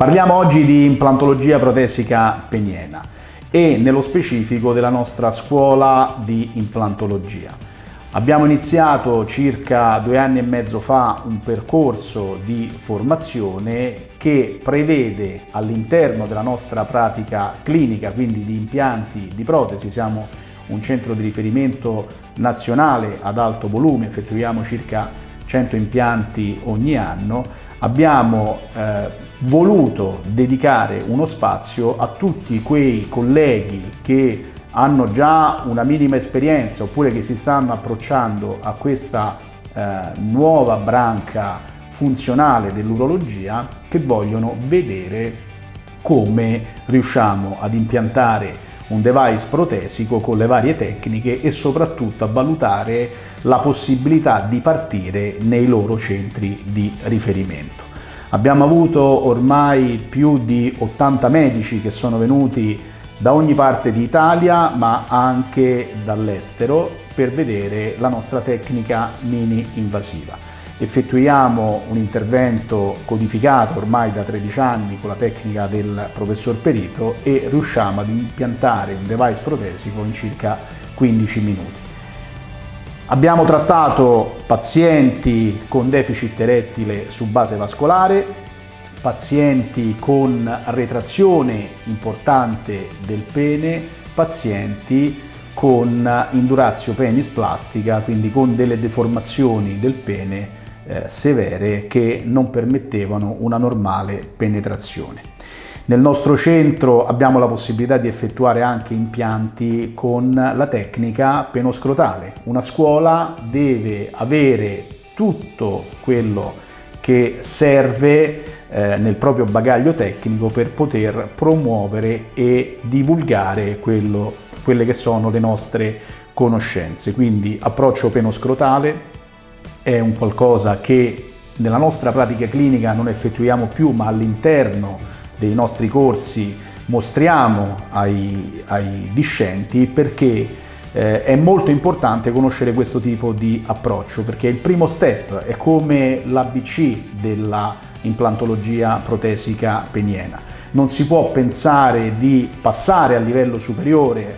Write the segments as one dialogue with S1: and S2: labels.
S1: Parliamo oggi di implantologia protesica peniena e nello specifico della nostra scuola di implantologia. Abbiamo iniziato circa due anni e mezzo fa un percorso di formazione che prevede all'interno della nostra pratica clinica, quindi di impianti di protesi, siamo un centro di riferimento nazionale ad alto volume, effettuiamo circa 100 impianti ogni anno, abbiamo eh, voluto dedicare uno spazio a tutti quei colleghi che hanno già una minima esperienza oppure che si stanno approcciando a questa eh, nuova branca funzionale dell'urologia che vogliono vedere come riusciamo ad impiantare un device protesico con le varie tecniche e soprattutto a valutare la possibilità di partire nei loro centri di riferimento. Abbiamo avuto ormai più di 80 medici che sono venuti da ogni parte d'Italia ma anche dall'estero per vedere la nostra tecnica mini invasiva effettuiamo un intervento codificato ormai da 13 anni con la tecnica del professor Perito e riusciamo ad impiantare un device protesico in circa 15 minuti. Abbiamo trattato pazienti con deficit erettile su base vascolare, pazienti con retrazione importante del pene, pazienti con indurazio penis plastica, quindi con delle deformazioni del pene eh, severe che non permettevano una normale penetrazione. Nel nostro centro abbiamo la possibilità di effettuare anche impianti con la tecnica penoscrotale. Una scuola deve avere tutto quello che serve eh, nel proprio bagaglio tecnico per poter promuovere e divulgare quello, quelle che sono le nostre conoscenze. Quindi approccio penoscrotale, è un qualcosa che nella nostra pratica clinica non effettuiamo più ma all'interno dei nostri corsi mostriamo ai, ai discenti perché eh, è molto importante conoscere questo tipo di approccio perché il primo step è come l'ABC della implantologia protesica peniena. Non si può pensare di passare a livello superiore eh,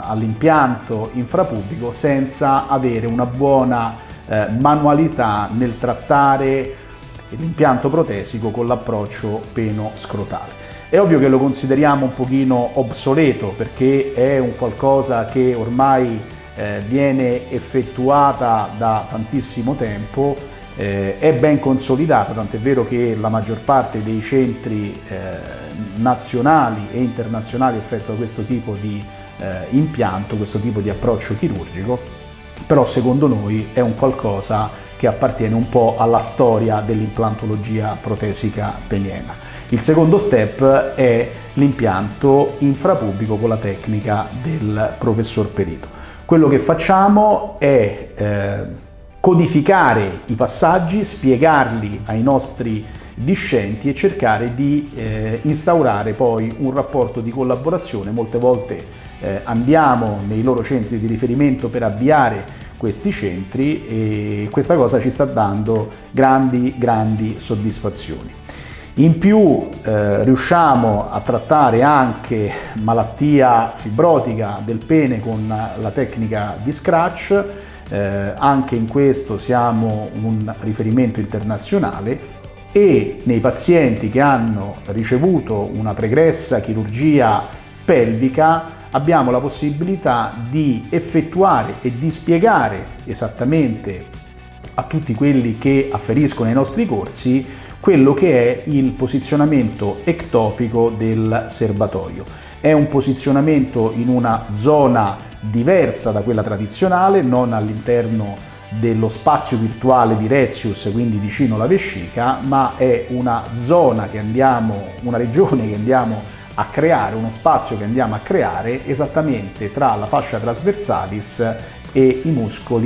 S1: all'impianto infrapubblico senza avere una buona eh, manualità nel trattare l'impianto protesico con l'approccio peno-scrotale. È ovvio che lo consideriamo un pochino obsoleto perché è un qualcosa che ormai eh, viene effettuata da tantissimo tempo, eh, è ben consolidata, tant'è vero che la maggior parte dei centri eh, nazionali e internazionali effettua questo tipo di eh, impianto, questo tipo di approccio chirurgico però secondo noi è un qualcosa che appartiene un po' alla storia dell'implantologia protesica peniena. Il secondo step è l'impianto infrapubblico con la tecnica del professor Perito. Quello che facciamo è eh, codificare i passaggi, spiegarli ai nostri discenti e cercare di eh, instaurare poi un rapporto di collaborazione. Molte volte eh, andiamo nei loro centri di riferimento per avviare questi centri e questa cosa ci sta dando grandi, grandi soddisfazioni. In più eh, riusciamo a trattare anche malattia fibrotica del pene con la tecnica di scratch, eh, anche in questo siamo un riferimento internazionale e nei pazienti che hanno ricevuto una pregressa chirurgia pelvica abbiamo la possibilità di effettuare e di spiegare esattamente a tutti quelli che afferiscono ai nostri corsi quello che è il posizionamento ectopico del serbatoio. È un posizionamento in una zona diversa da quella tradizionale, non all'interno dello spazio virtuale di Rezius, quindi vicino alla vescica, ma è una zona che andiamo, una regione che andiamo a creare uno spazio che andiamo a creare esattamente tra la fascia trasversalis e i muscoli